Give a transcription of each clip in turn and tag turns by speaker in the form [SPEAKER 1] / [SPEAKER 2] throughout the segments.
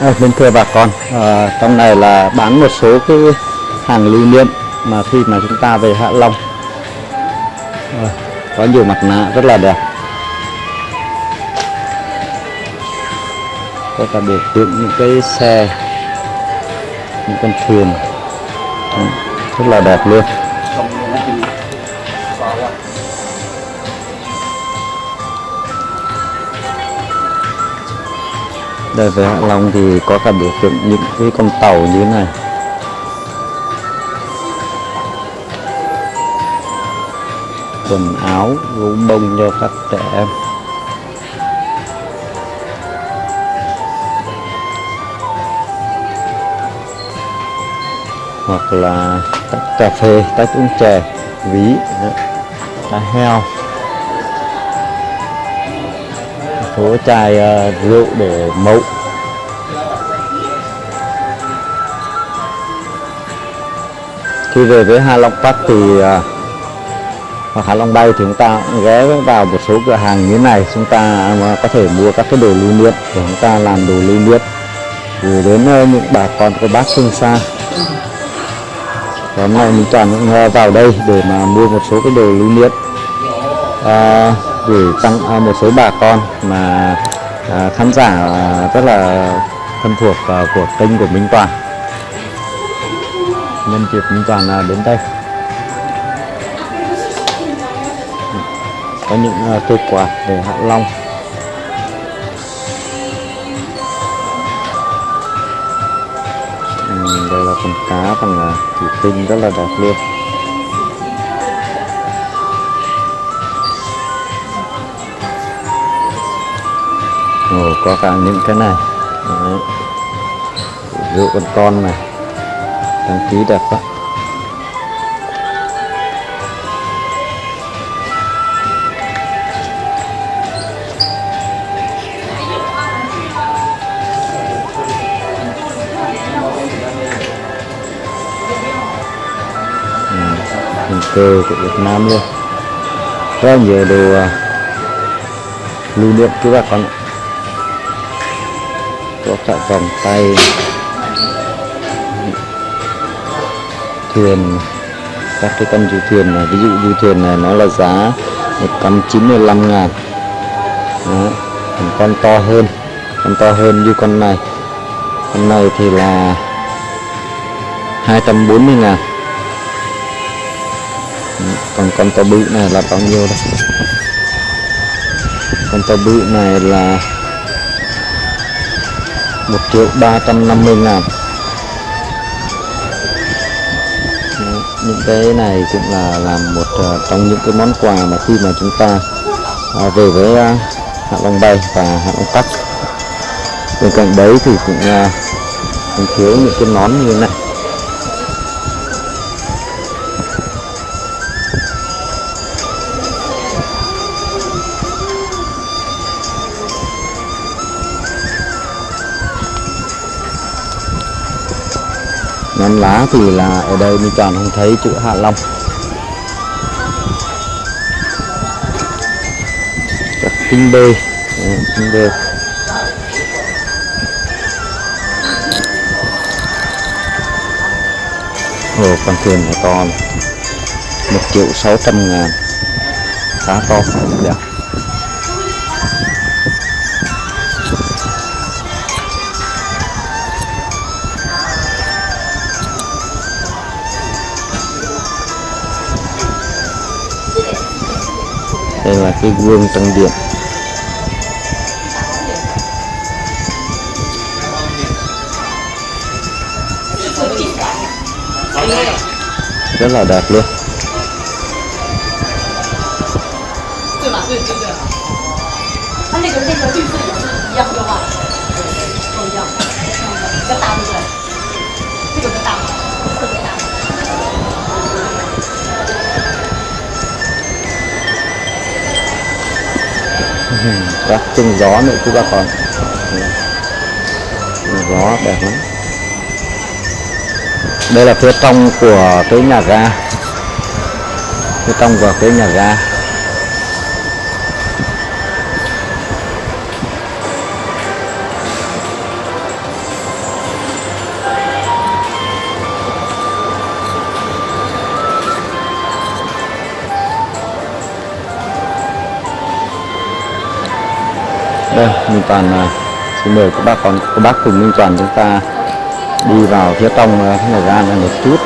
[SPEAKER 1] Ờ, à, bên thưa bà con, à, trong này là bán một số cái hàng lưu niệm mà khi mà chúng ta về Hạ Long à, có nhiều mặt nạ rất là đẹp. Có cả biểu tượng những cái xe, những con thuyền rất là đẹp luôn. Đây với Hạ Long thì có cả biểu tượng những cái con tàu như thế này. Quần áo, gấu bông cho các trẻ em. Hoặc là tách cà phê, tách uống chè, ví, đó, heo. Số chai uh, rượu để mẫu. Khi về với Hạ Long Park thì uh, hoặc Hạ Long Bay thì chúng ta ghé vào một số cửa hàng như thế này. Chúng ta uh, có thể mua các cái đồ lưu niệm để chúng ta làm đồ lưu niệm. Gửi đến uh, những bà con của bác phương xa. Hôm nay mình toàn cũng vào đây để mà mua một số cái đồ lưu niệm. Uh, gửi tặng à, một số bà con mà à, khán giả à, rất là thân thuộc của kênh của Minh Toàn. Nhân dịp Minh Toàn đến đây. Có những cây quạt để Hạ Long. Ừ, đây là con cá bằng thủy tinh rất là đẹp luôn. Ồ, có cả những cái này. Đấy. rượu con con này. Đăng ký đẹp quá. Ừ, hình cơ của Việt Nam luôn. Rất nhiều đồ à, lưu niệm các bà con ạ có cả vòng tay. Thuyền, các cái con du thuyền này, ví dụ du thuyền này nó là giá 195 ngàn. Đó. con to hơn, con to hơn như con này. Con này thì là 240 ngàn. Còn con to bự này là bao nhiêu đây? Con to bự này là 1 triệu 350 ngàn. Những cái này cũng là làm một uh, trong những cái món quà mà khi mà chúng ta uh, về với uh, Hạ Long Bay và Hạ Long Park bên cạnh đấy thì cũng uh, thiếu những cái nón như thế này. Nón lá thì là ở đây mình toàn không thấy chữ Hạ Long. Các kinh bê kinh bê Ồ, con thuyền này to này. 1 triệu 600 ngàn. Khá to đẹp. đây là cái gương tăng điện. Rất là đẹp luôn.
[SPEAKER 2] Hãy subscribe cho kênh Ghiền Mì Gõ Để không bỏ lỡ những video hấp dẫn
[SPEAKER 1] các chân gió nữa, chú bà con. Gió đẹp lắm. Đây là phía trong của cái nhà ga. Phía trong của cái nhà ga. Đây Minh Toàn à, xin mời các bác con các bác cùng Minh Toàn chúng ta đi vào phía trong à, nhà ga này một chút.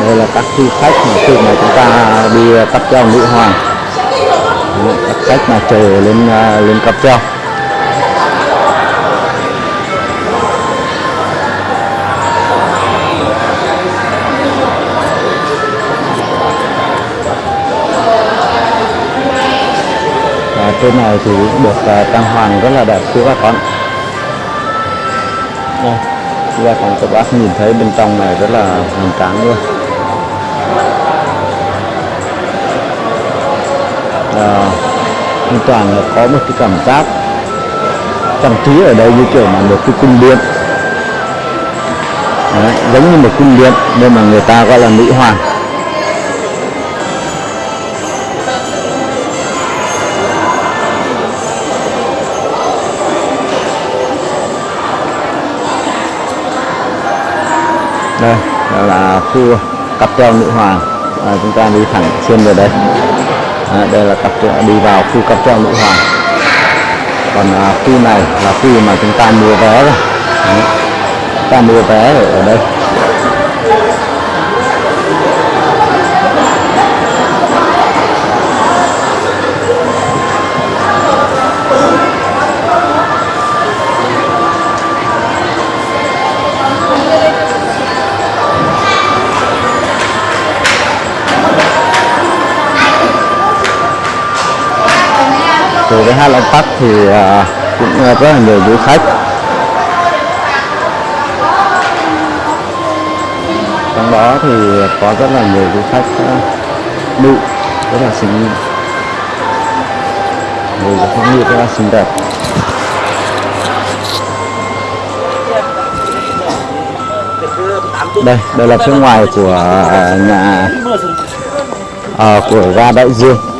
[SPEAKER 1] Đây là các du khách mà khi mà chúng ta đi à, cáp treo nữ hoàng. Các khách mà chờ lên à, lên cáp treo. Trên này thì cũng được à, trang hoàng rất là đẹp quý bà con. Đây quý bà con các bác nhìn thấy bên trong này rất là hoành tráng luôn. À, hoàn toàn là có một cái cảm giác trang trí ở đây như kiểu là một cái cung điện. Đấy, giống như một cung điện nên mà người ta gọi là nữ hoàng đây đó là khu cặp treo nữ hoàng. À, chúng ta đi thẳng xuyên về đây. À, đây là cặp đi vào khu cặp treo nữ hoàng. Còn à, khu này là khu mà chúng ta mua vé rồi. Đấy. chúng ta mua vé ở đây. Từ cái Hạ Long Park thì à, cũng rất là nhiều du khách. Trong đó thì có rất là nhiều du khách à, nữ rất là xinh người du khách nữ rất là xinh đẹp. Đây đây là phía ngoài của à, nhà à, của ga đại dương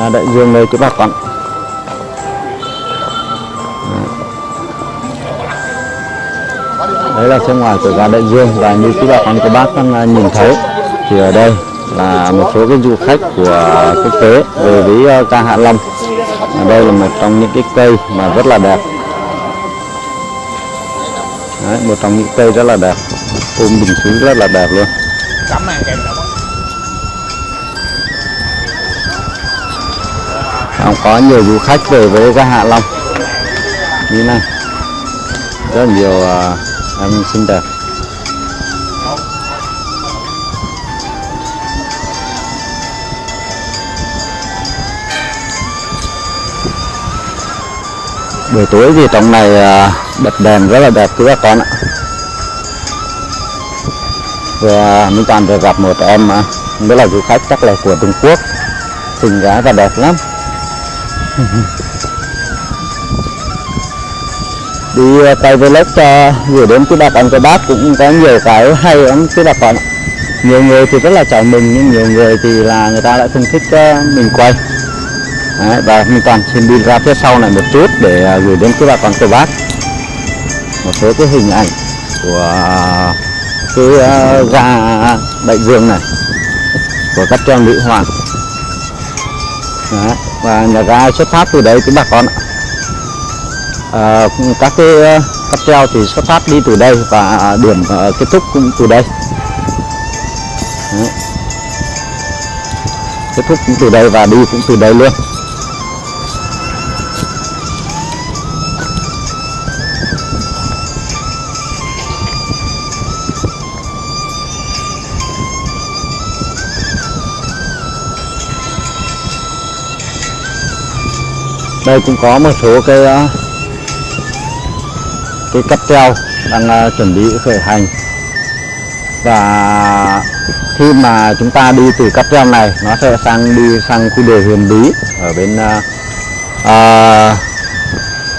[SPEAKER 1] là đại dương đây chú bà con đấy là phía ngoài của gà đại dương và như chú bà con các bác đang à, nhìn thấy thì ở đây là một số cái du khách của quốc tế về với à, ca Hạ Long. Ở đây là một trong những cái cây mà rất là đẹp. Đấy, một trong những cây rất là đẹp. Ôm bình xứ rất là đẹp luôn. Không có nhiều du khách về với ga Hạ Long. Như này. Rất nhiều uh, em xinh đẹp. Buổi tối thì trong này à, bật đèn rất là đẹp quý bà con ạ. Vừa mình Toàn vừa gặp một em à, mới là du khách chắc là của Trung Quốc. Xinh gái và đẹp lắm. đi ờ, quay vlog cho gửi đến quý bà con các bác cũng có nhiều cái hay lắm quý bà con nhiều người thì rất là chào mừng nhưng nhiều người thì là người ta lại không thích ờ, mình quay. Đấy, và mình toàn xin đi ra phía sau này một chút để ờ, gửi đến quý bà con các bác. Một số cái hình ảnh của cái ờ, ga đại dương này của các trang nữ hoàng. Đấy, và nhà ga xuất phát từ đây quý bà con ạ. À, các cái ờ, cáp treo thì xuất phát đi từ đây và à, điểm uh, kết thúc cũng từ đây. Đấy. kết thúc cũng từ đây và đi cũng từ đây luôn. Đây cũng có một số cái ờ, cái cắp treo đang ờ, chuẩn bị khởi hành. Và khi mà chúng ta đi từ cắp treo này nó sẽ sang đi sang khu đồi huyền bí ở bên à,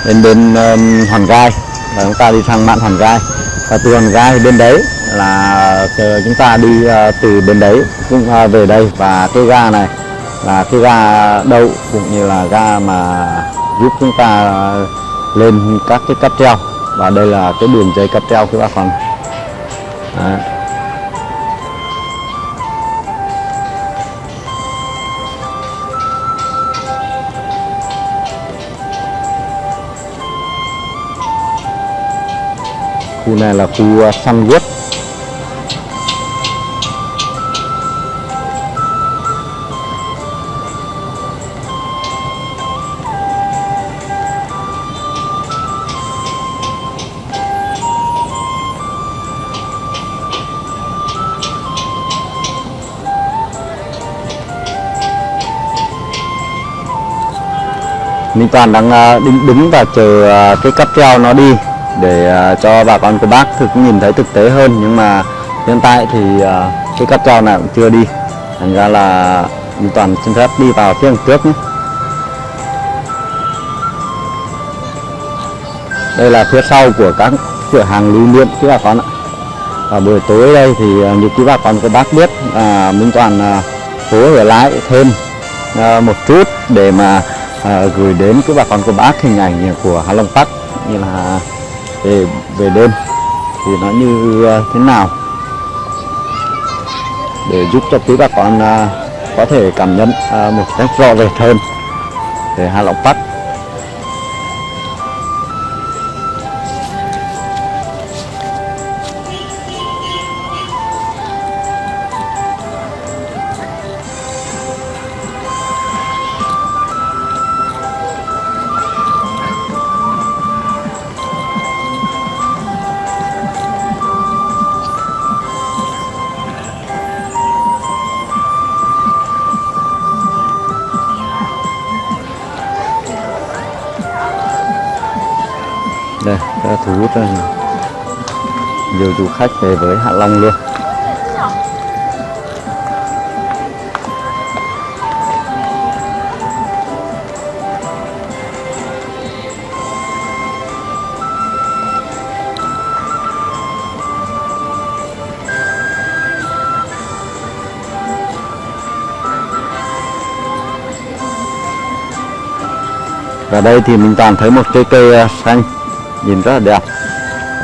[SPEAKER 1] bên bên um, hòn gai. Và chúng ta đi sang mạn hòn gai. Và từ hòn gai bên đấy là chúng ta đi uh, từ bên đấy cũng ờ, về đây. Và cái ga này là cái ga đậu cũng như là ga mà giúp chúng ta lên các cái cáp treo. Và đây là cái đường dây cáp treo các bác con khu này là khu săn guốc Minh Toàn đang à, đứng đứng và chờ à, cái cáp treo nó đi để à, cho bà con cô bác thực nhìn thấy thực tế hơn. Nhưng mà hiện tại thì cái cáp treo này cũng chưa đi. Thành ra là Minh Toàn xin phép đi vào phía trước nhé. đây là phía sau của các cửa hàng lưu niệm các bà con ạ. Và buổi tối đây thì như quý bà con cô bác biết à, Minh Toàn à, cố ở lại thêm à, một chút để mà à, gửi đến các bà con cô bác hình ảnh của Hạ Long Park như là về về đêm thì nó như ờ, thế nào? Để giúp cho quý bà con à, có thể cảm nhận à, một cách rõ rệt hơn về Hạ Long Park. Thu hút nhiều. Du khách về với Hạ Long luôn. Và đây thì mình toàn thấy một cây cây xanh nhìn rất là đẹp.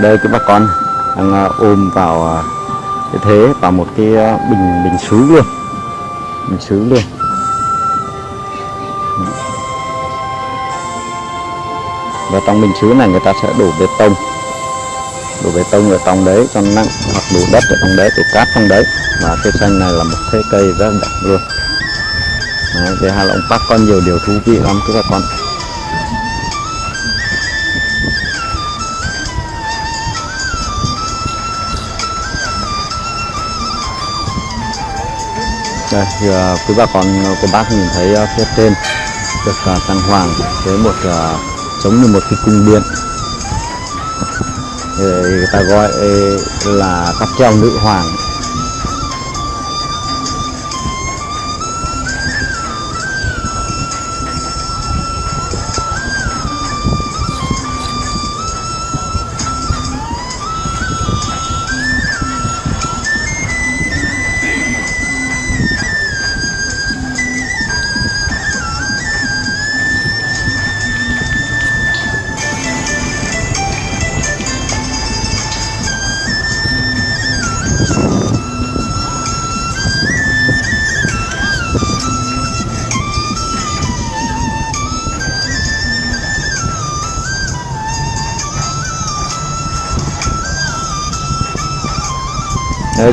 [SPEAKER 1] Đây cái bà con đang à, ôm vào à, cái thế vào một cái à, bình bình sứ luôn. Bình sứ luôn. Và trong bình sứ này người ta sẽ đổ bê tông. Đổ bê tông ở trong đấy cho nặng hoặc đổ đất ở trong đấy đổ cát trong đấy. Và cây xanh này là một thế cây rất đẹp luôn. Đấy, về Hà Long Park có nhiều điều thú vị lắm các bà đây thì, uh, quý bà con cô bác nhìn thấy uh, phía trên được ờ, uh, trang hoàng với một uh, giống như một cái cung điện. Người ta gọi là cáp treo nữ hoàng.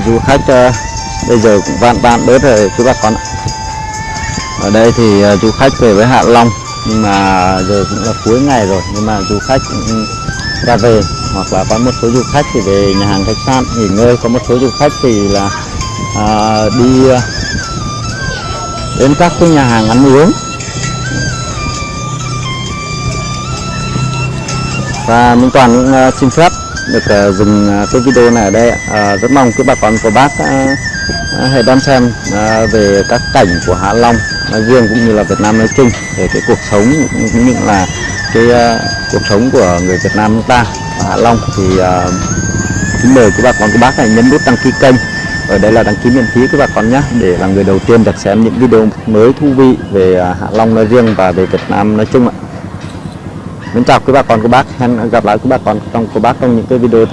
[SPEAKER 1] Du khách ờ, bây giờ cũng vạn vạn bớt rồi chú bà con ạ. Ở đây thì ờ, du khách về với Hạ Long nhưng mà giờ cũng là cuối ngày rồi nhưng mà du khách cũng ra về hoặc là có một số du khách thì về nhà hàng khách sạn nghỉ ngơi. Có một số du khách thì là à, đi đến các cái nhà hàng ăn uống. Và Minh Toàn cũng xin phép được uh, dừng uh, cái video này ở đây uh, rất mong các bà con của bác uh, hãy đón xem uh, về các cảnh của Hạ Long nói riêng cũng như là Việt Nam nói chung về cái cuộc sống cũng như là cái uh, cuộc sống của người Việt Nam chúng ta ở Hạ Long. Thì uh, kính mời các bà con của bác hãy nhấn nút đăng ký kênh. Ở đây là đăng ký miễn phí các bà con nhé để là người đầu tiên được xem những video mới thú vị về uh, Hạ Long nói riêng và về Việt Nam nói chung ạ. Mến chào quý bà con cô bác. Hẹn gặp lại quý bà con trong cô bác trong những cái video